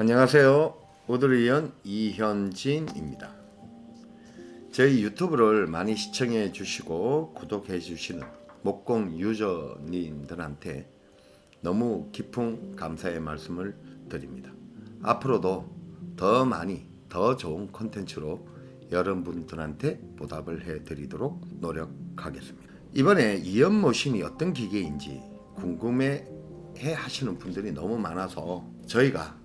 안녕하세요. 오드리언 이현진입니다. 저희 유튜브를 많이 시청해 주시고 구독해 주시는 목공 유저님들한테 너무 깊은 감사의 말씀을 드립니다. 앞으로도 더 많이 더 좋은 콘텐츠로 여러분들한테 보답을 해 드리도록 노력하겠습니다. 이번에 이연모신이 어떤 기계인지 궁금해 해 하시는 분들이 너무 많아서 저희가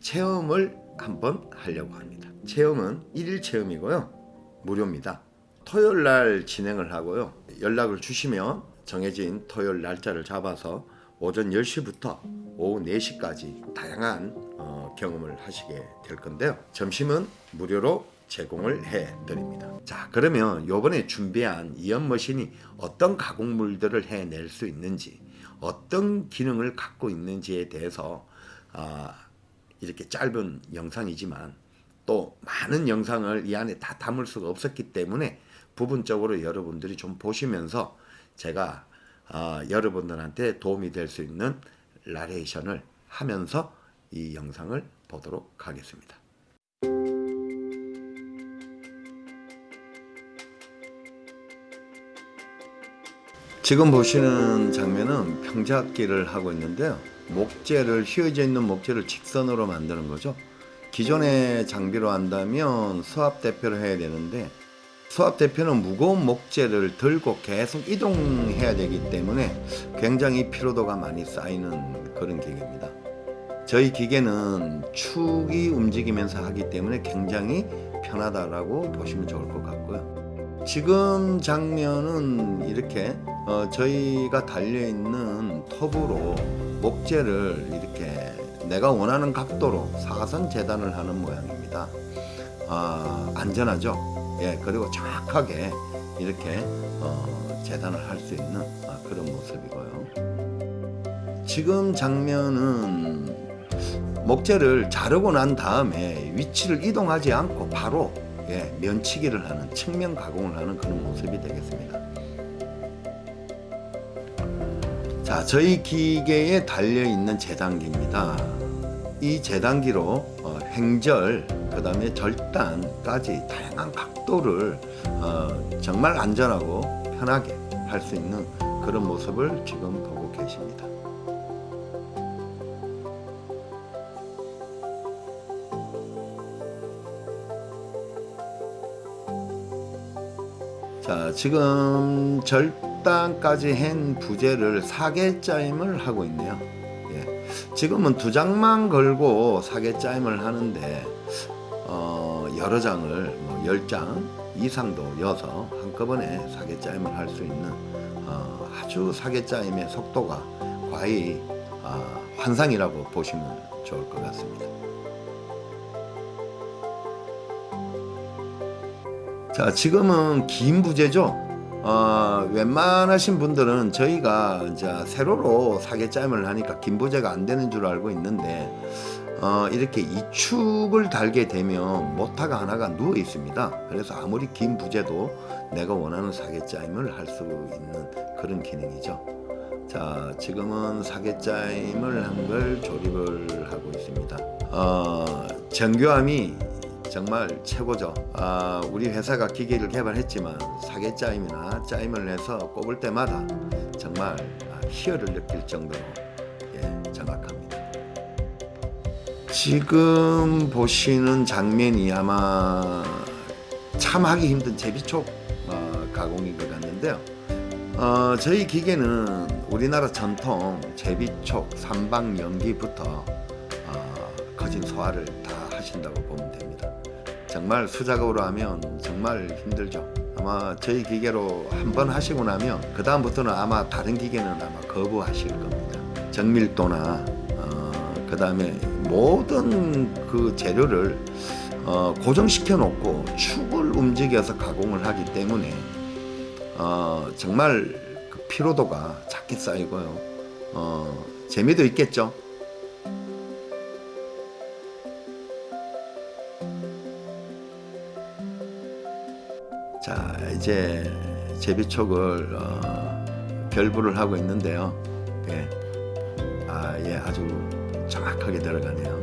체험을 한번 하려고 합니다. 체험은 1일 체험이고요. 무료입니다. 토요일 날 진행을 하고요. 연락을 주시면 정해진 토요일 날짜를 잡아서 오전 10시부터 오후 4시까지 다양한 어, 경험을 하시게 될 건데요. 점심은 무료로 제공을 해 드립니다. 자, 그러면 요번에 준비한 이연머신이 어떤 가공물들을 해낼 수 있는지, 어떤 기능을 갖고 있는지에 대해서 아, 이렇게 짧은 영상이지만 또 많은 영상을 이 안에 다 담을 수가 없었기 때문에 부분적으로 여러분들이 좀 보시면서 제가 어, 여러분들한테 도움이 될 수 있는 라레이션을 하면서 이 영상을 보도록 하겠습니다. 지금 보시는 장면은 평작기를 하고 있는데요. 목재를 휘어져 있는 목재를 직선으로 만드는 거죠. 기존의 장비로 한다면 수압 대표를 해야 되는데 수압 대표는 무거운 목재를 들고 계속 이동해야 되기 때문에 굉장히 피로도가 많이 쌓이는 그런 기계입니다. 저희 기계는 축이 움직이면서 하기 때문에 굉장히 편하다라고 보시면 좋을 것 같고요. 지금 장면은 이렇게 어 저희가 달려있는 톱으로 목재를 이렇게 내가 원하는 각도로 사선 재단을 하는 모양입니다. 아, 안전하죠. 예, 그리고 정확하게 이렇게 어, 재단을 할 수 있는 아, 그런 모습이고요. 지금 장면은 목재를 자르고 난 다음에 위치를 이동하지 않고 바로 예, 면치기를 하는 측면 가공을 하는 그런 모습이 되겠습니다. 자, 저희 기계에 달려있는 재단기입니다. 이 재단기로 어, 횡절, 그 다음에 절단까지 다양한 각도를 어, 정말 안전하고 편하게 할 수 있는 그런 모습을 지금 보고 계십니다. 자, 지금 절 절단까지 한 부재를 사개짜임을 하고 있네요. 예. 지금은 두 장만 걸고 사개짜임을 하는데 어, 여러 장을 뭐 10장 이상도 여서 한꺼번에 사개짜임을 할 수 있는 어, 아주 사개짜임의 속도가 과히 어, 환상이라고 보시면 좋을 것 같습니다. 자 지금은 긴 부재죠 어, 웬만하신 분들은 저희가 이제 세로로 사계짬을 하니까 긴부재가 안 되는 줄 알고 있는데 어, 이렇게 이축을 달게 되면 모타가 하나가 누워 있습니다. 그래서 아무리 긴 부재도 내가 원하는 사계짜임을 할 수 있는 그런 기능이죠. 자 지금은 사계짜임을 한 걸 조립을 하고 있습니다. 어, 정교함이 정말 최고죠. 아, 우리 회사가 기계를 개발했지만 사계짜임이나 짜임을 해서 꼽을 때마다 정말 희열을 느낄 정도로 예, 정확합니다. 지금 보시는 장면이 아마 참 하기 힘든 제비촉 어, 가공인 것 같는데요. 어, 저희 기계는 우리나라 전통 제비촉 삼방 연기부터 어, 거진 소화를 다 하신다고 됩니다 정말 수작업으로 하면 정말 힘들죠. 아마 저희 기계로 한 번 하시고 나면 그 다음부터는 아마 다른 기계는 아마 거부하실 겁니다. 정밀도나 어, 그 다음에 모든 그 재료를 어, 고정시켜 놓고 축을 움직여서 가공을 하기 때문에 어, 정말 그 피로도가 작게 쌓이고요. 어, 재미도 있겠죠 자 이제 제비촉을 어, 결부를 하고 있는데요 예. 아, 예, 아주 정확하게 들어가네요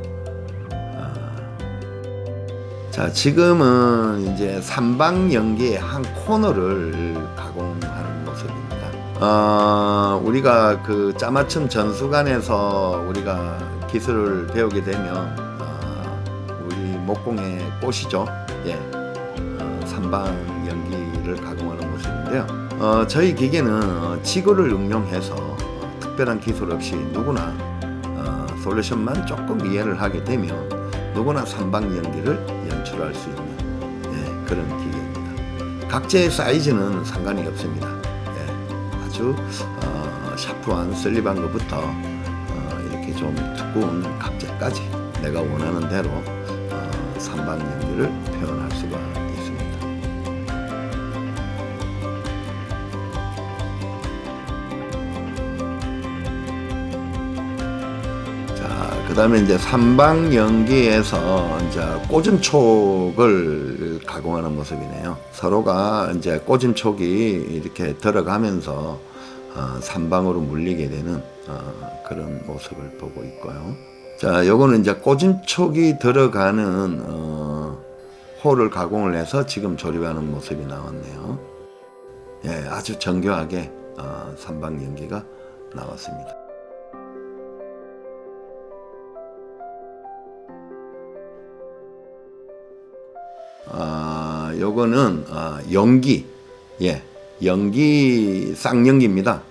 자 지금은 이제 삼방 연기의 한 코너를 가공하는 모습입니다. 어, 우리가 그 짜맞춤 전수관에서 우리가 기술을 배우게 되면 어, 우리 목공의 꽃이죠. 예, 어, 삼방 연기를 가공하는 모습인데요. 어, 저희 기계는 어, 지구를 응용해서 어, 특별한 기술 없이 누구나 어, 솔루션만 조금 이해를 하게 되면 누구나 삼방 연기를 연출할 수 있는 예, 그런 기계입니다. 각재의 사이즈는 상관이 없습니다. 예, 아주 어, 샤프한 슬립한 것부터 어, 좀 두꺼운 각재까지 내가 원하는 대로 어, 삼방 연기를 다음에 이제 삼방 연기에서 이제 꼬즘촉을 가공하는 모습이네요. 서로가 이제 꼬즘촉이 이렇게 들어가면서 어, 삼방으로 물리게 되는 어, 그런 모습을 보고 있고요. 자, 요거는 이제 꼬즘촉이 들어가는 어, 홀을 가공을 해서 지금 조립하는 모습이 나왔네요. 예, 아주 정교하게 어, 삼방 연기가 나왔습니다. 아, 요거는 아, 연기, 예, 연기 쌍연기입니다.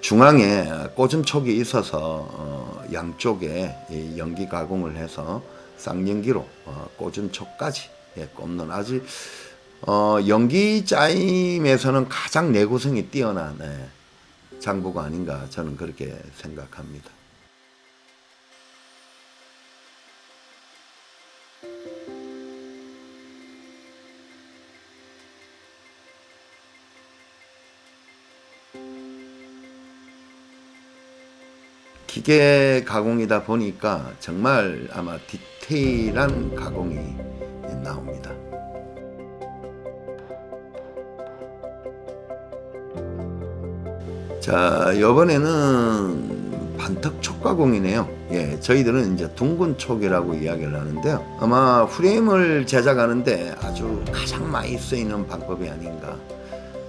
중앙에 꼬즘촉이 있어서 어, 양쪽에 이 연기 가공을 해서 쌍연기로 어, 꼬즘촉까지 예, 꼽는 아주 어, 연기 짜임에서는 가장 내구성이 뛰어난 예, 장부가 아닌가 저는 그렇게 생각합니다. 기계 가공이다 보니까 정말 아마 디테일한 가공이 나옵니다. 자, 이번에는 반턱 촉가공이네요. 예, 저희들은 이제 둥근 촉이라고 이야기를 하는데요. 아마 프레임을 제작하는데 아주 가장 많이 쓰이는 방법이 아닌가.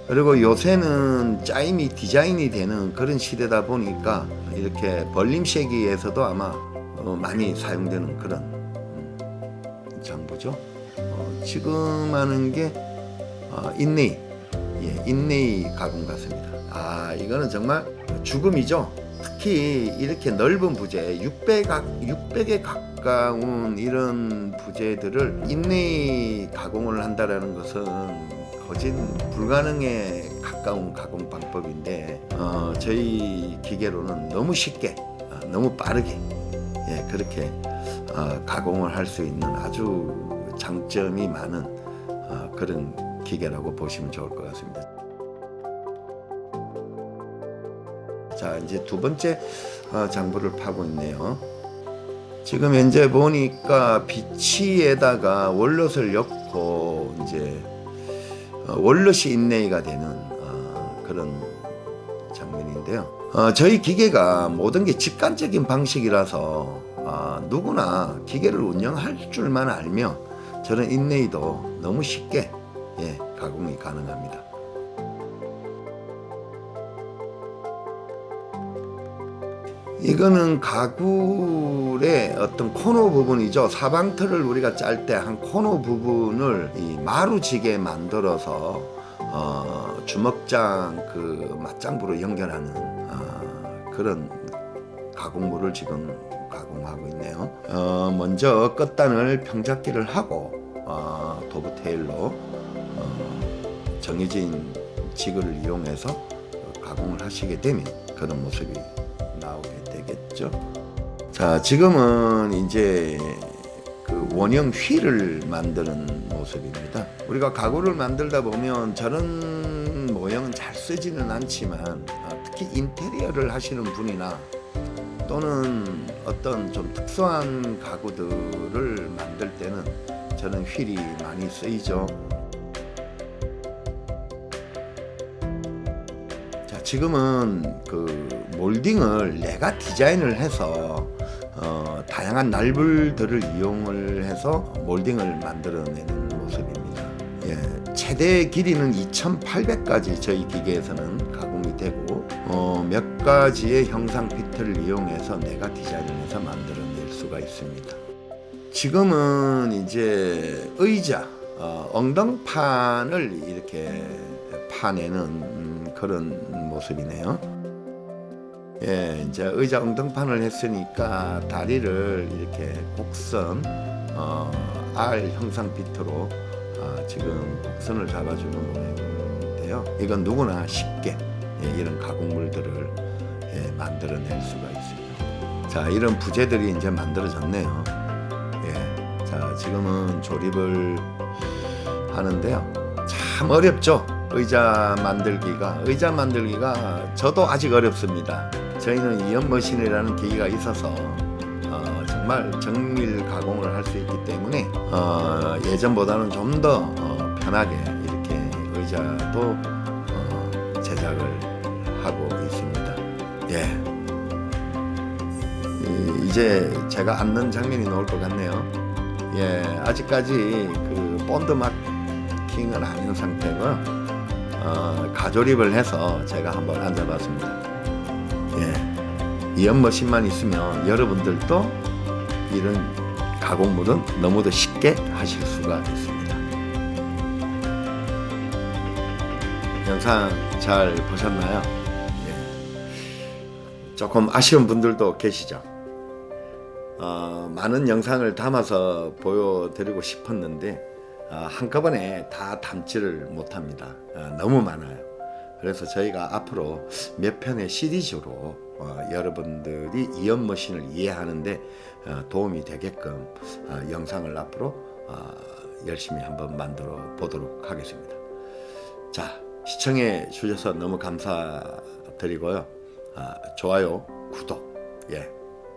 그리고 요새는 짜임이 디자인이 되는 그런 시대다 보니까 이렇게 벌림쉐기에서도 아마 어, 많이 사용되는 그런 음, 장부죠. 어, 지금 하는 게 어, 인네이, 예, 인네이 가공 같습니다. 아, 이거는 정말 죽음이죠. 특히 이렇게 넓은 부재, 600, 600에 가까운 이런 부재들을 인네이 가공을 한다라는 것은 거진 불가능에 가까운 가공 방법인데 어, 저희 기계로는 너무 쉽게 어, 너무 빠르게 예, 그렇게 어, 가공을 할 수 있는 아주 장점이 많은 어, 그런 기계라고 보시면 좋을 것 같습니다. 자 이제 두 번째 어, 장부를 파고 있네요. 지금 현재 보니까 비치에다가 월롯을 엮고 이제 어, 월롯이 인내가 되는 어, 그런 장면인데요. 어, 저희 기계가 모든 게 직관적인 방식이라서 어, 누구나 기계를 운영할 줄만 알면 저는 인내도 너무 쉽게 예, 가공이 가능합니다. 이거는 가굴의 어떤 코너 부분이죠. 사방틀을 우리가 짤 때 한 코너 부분을 이 마루지게 만들어서 어, 주먹장 그 맞장부로 연결하는 어, 그런 가공물을 지금 가공하고 있네요. 어, 먼저 끝단을 평잡기를 하고 어, 도브 테일로 어, 정해진 지그를 이용해서 가공을 하시게 되면 그런 모습이 나오게 되겠죠. 자, 지금은 이제 그 원형 휠을 만드는 모습입니다. 우리가 가구를 만들다 보면 저런 모형은 잘 쓰지는 않지만 어, 특히 인테리어를 하시는 분이나 또는 어떤 좀 특수한 가구들을 만들 때는 저는 휠이 많이 쓰이죠. 지금은 그 몰딩을 내가 디자인을 해서 어, 다양한 날불들을 이용을 해서 몰딩을 만들어내는 모습입니다. 예, 최대 길이는 2,800까지 저희 기계에서는 가공이 되고 어, 몇 가지의 형상 피트를 이용해서 내가 디자인해서 만들어낼 수가 있습니다. 지금은 이제 의자, 어, 엉덩판을 이렇게 파내는 음, 그런 모습이네요. 예, 이제 의자 엉덩판을 했으니까 다리를 이렇게 곡선 어, R 형상 비트로 아, 지금 곡선을 잡아주는 모양인데요. 이건 누구나 쉽게 예, 이런 가공물들을 예, 만들어낼 수가 있습니다. 자, 이런 부재들이 이제 만들어졌네요. 예, 자, 지금은 조립을 하는데요. 참 어렵죠. 의자 만들기가 의자 만들기가 저도 아직 어렵습니다. 저희는 이연 머신이라는 기기가 있어서 어, 정말 정밀 가공을 할 수 있기 때문에 어, 예전보다는 좀더 어, 편하게 이렇게 의자도 어, 제작을 하고 있습니다. 예. 이- 이제 제가 앉는 장면이 나올 것 같네요. 예, 아직까지 그 본드 마킹을 아닌 상태고요. 어, 가조립을 해서 제가 한번 앉아봤습니다. 예, 이 연머신만 있으면 여러분들도 이런 가공물은 너무도 쉽게 하실 수가 있습니다. 영상 잘 보셨나요? 예. 조금 아쉬운 분들도 계시죠? 어, 많은 영상을 담아서 보여드리고 싶었는데 어, 한꺼번에 다 담지를 못합니다. 어, 너무 많아요. 그래서 저희가 앞으로 몇 편의 시리즈로 어, 여러분들이 이연 머신을 이해하는데 어, 도움이 되게끔 어, 영상을 앞으로 어, 열심히 한번 만들어 보도록 하겠습니다. 자 시청해 주셔서 너무 감사드리고요. 아, 좋아요, 구독, 예,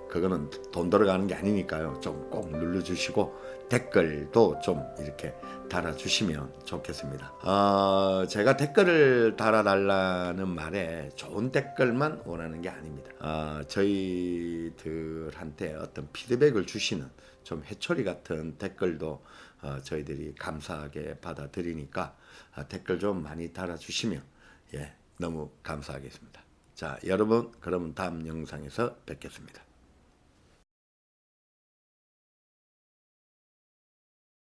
그거는 돈 들어가는 게 아니니까요. 좀 꼭 눌러주시고 댓글도 좀 이렇게 달아주시면 좋겠습니다. 어, 제가 댓글을 달아달라는 말에 좋은 댓글만 원하는 게 아닙니다. 어, 저희들한테 어떤 피드백을 주시는 좀 해초리 같은 댓글도 어, 저희들이 감사하게 받아들이니까 어, 댓글 좀 많이 달아주시면 예, 너무 감사하겠습니다. 자, 여러분, 그러면 다음 영상에서 뵙겠습니다.